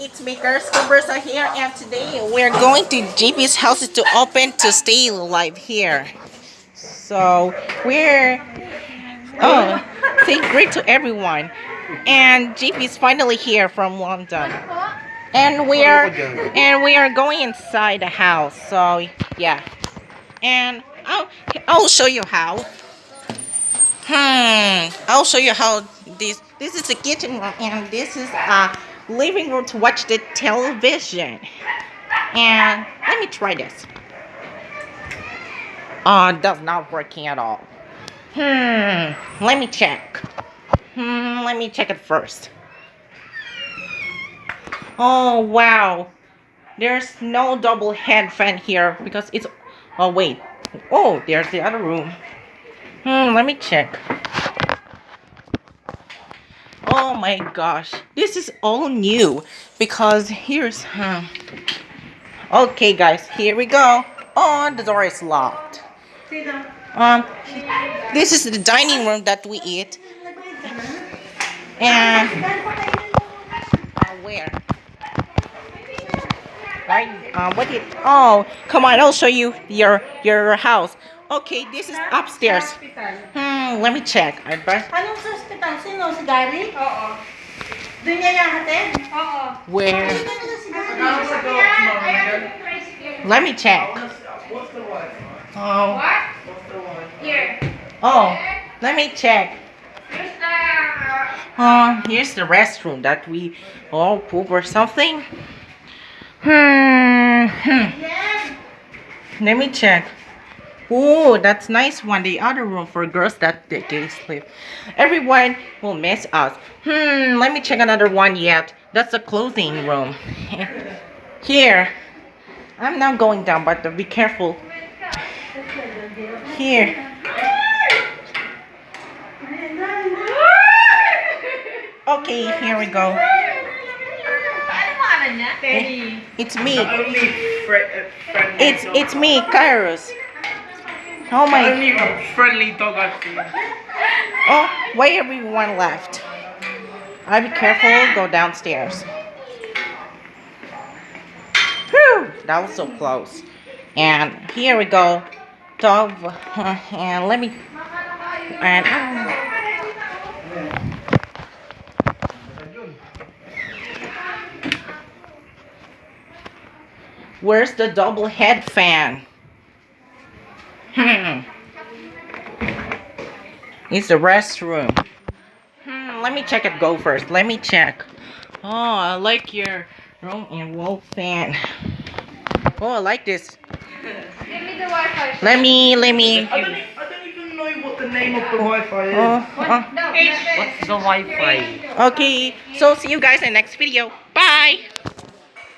it's me, Girls are here, and today we're going to JP's house to open to stay live here. So we're oh, say great to everyone, and JP is finally here from London, and we are and we are going inside the house. So yeah, and I'll I'll show you how. Hmm, I'll show you how this this is the kitchen room, and this is a living room to watch the television. And let me try this. Oh, that's not working at all. Hmm, let me check. Hmm, let me check it first. Oh, wow. There's no double head fan here because it's... Oh, wait. Oh, there's the other room. Hmm, let me check. Oh my gosh, this is all new because here's huh. Okay, guys, here we go. Oh, the door is locked. Um, this is the dining room that we eat. And uh, where? Right? Uh, what did? Oh, come on! I'll show you your your house. Okay, this is upstairs. Hmm, let me check. I bet. Anong sa hospital? Sino? Si Gary? Oo. Doon niya yahatid? Oo. Where? Sino na si Gary? Ayan, ayan yung tricycle. Let me check. What's the one? Oh, What? What's the one? Here. oh, let me check. Here's the... uh, Oh, here's the restroom that we all poop or something. Hmm. hmm. Let me check. Oh, that's nice one. The other room for girls that they can sleep. Everyone will miss us. Hmm. Let me check another one yet. That's the clothing room. Here. I'm not going down, but be careful. Here. Okay, here we go. Ano pangalan niya? Teddy. It's me. Only fri- uh, friendly It's it's me, Kairos. Oh my Only a friendly dog I've seen. oh why everyone left? I be careful, go downstairs. Whew, that was so close. And here we go. Dog and let me and um, Where's the double head fan? Hmm. It's the restroom. Hmm, let me check it go first. Let me check. Oh, I like your room and wall fan. Oh, I like this. Give me the Wi-Fi. Let me, let me. I don't, I don't even know what the name of the Wi-Fi is. Oh, What? oh. No, What's the Wi-Fi? Okay, so see you guys in the next video. Bye.